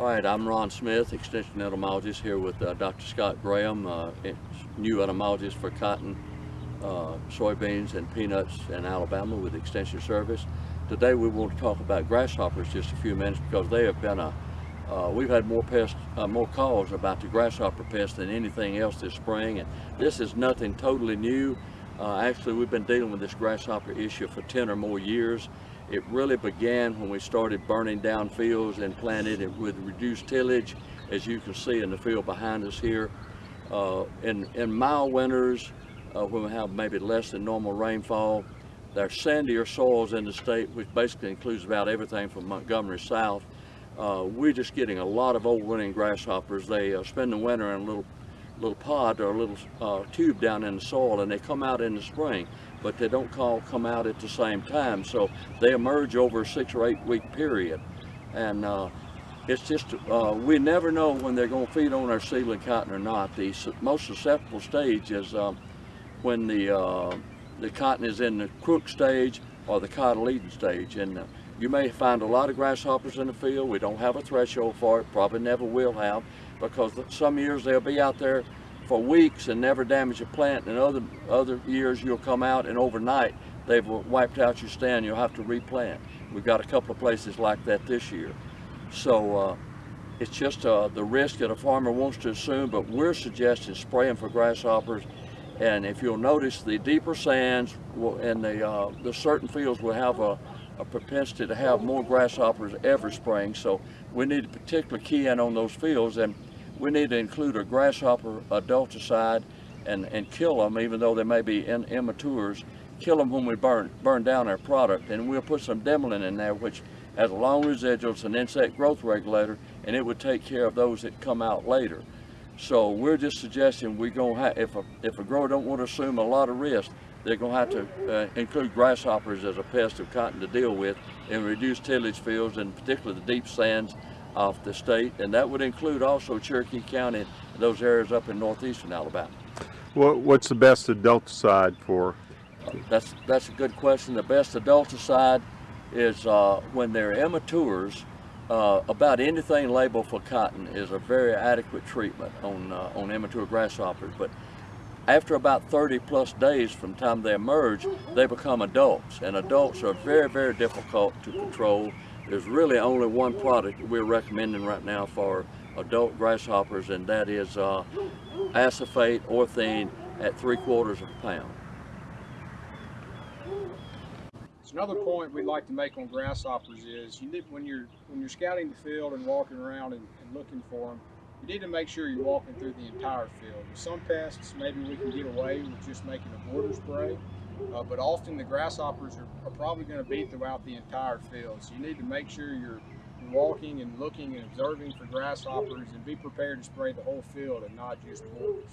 All right, I'm Ron Smith, Extension Entomologist here with uh, Dr. Scott Graham, uh, new entomologist for cotton, uh, soybeans, and peanuts in Alabama with Extension Service. Today we want to talk about grasshoppers just a few minutes because they have been a, uh, we've had more pests, uh, more calls about the grasshopper pest than anything else this spring, and this is nothing totally new. Uh, actually, we've been dealing with this grasshopper issue for 10 or more years. It really began when we started burning down fields and planted it with reduced tillage, as you can see in the field behind us here. Uh, in, in mild winters, uh, when we have maybe less than normal rainfall, there there's sandier soils in the state, which basically includes about everything from Montgomery south. Uh, we're just getting a lot of overwintering grasshoppers. They uh, spend the winter in a little little pod or a little uh, tube down in the soil and they come out in the spring but they don't call come out at the same time. So they emerge over a six or eight week period. And uh, it's just uh, we never know when they're going to feed on our seedling cotton or not. The most susceptible stage is um, when the uh, the cotton is in the crook stage or the cotyledon stage. And uh, you may find a lot of grasshoppers in the field. We don't have a threshold for it, probably never will have, because some years they'll be out there for weeks and never damage a plant, and other, other years you'll come out and overnight they've wiped out your stand, you'll have to replant. We've got a couple of places like that this year. So uh, it's just uh, the risk that a farmer wants to assume, but we're suggesting spraying for grasshoppers. And if you'll notice, the deeper sands will, and the, uh, the certain fields will have a, a propensity to have more grasshoppers every spring. So we need to particularly key in on those fields and we need to include a grasshopper adulticide and, and kill them even though they may be in, immatures. Kill them when we burn, burn down our product and we'll put some Dimilin in there which has a long residual, it's an insect growth regulator and it would take care of those that come out later. So we're just suggesting we're going to have, if a, if a grower don't want to assume a lot of risk, they're going to have to uh, include grasshoppers as a pest of cotton to deal with and reduce tillage fields and particularly the deep sands of the state. And that would include also Cherokee County, those areas up in northeastern Alabama. What, what's the best adulticide for? Uh, that's, that's a good question. The best adulticide is uh, when they're immatures, uh, about anything labeled for cotton is a very adequate treatment on, uh, on immature grasshoppers. But after about 30 plus days from time they emerge, they become adults. And adults are very, very difficult to control. There's really only one product we're recommending right now for adult grasshoppers, and that is uh, acephate orthene at three quarters of a pound. So another point we'd like to make on grasshoppers is you need, when you're when you're scouting the field and walking around and, and looking for them, you need to make sure you're walking through the entire field. With some pests, maybe we can get away with just making a border spray, uh, but often the grasshoppers are, are probably going to be throughout the entire field. So you need to make sure you're walking and looking and observing for grasshoppers and be prepared to spray the whole field and not just borders.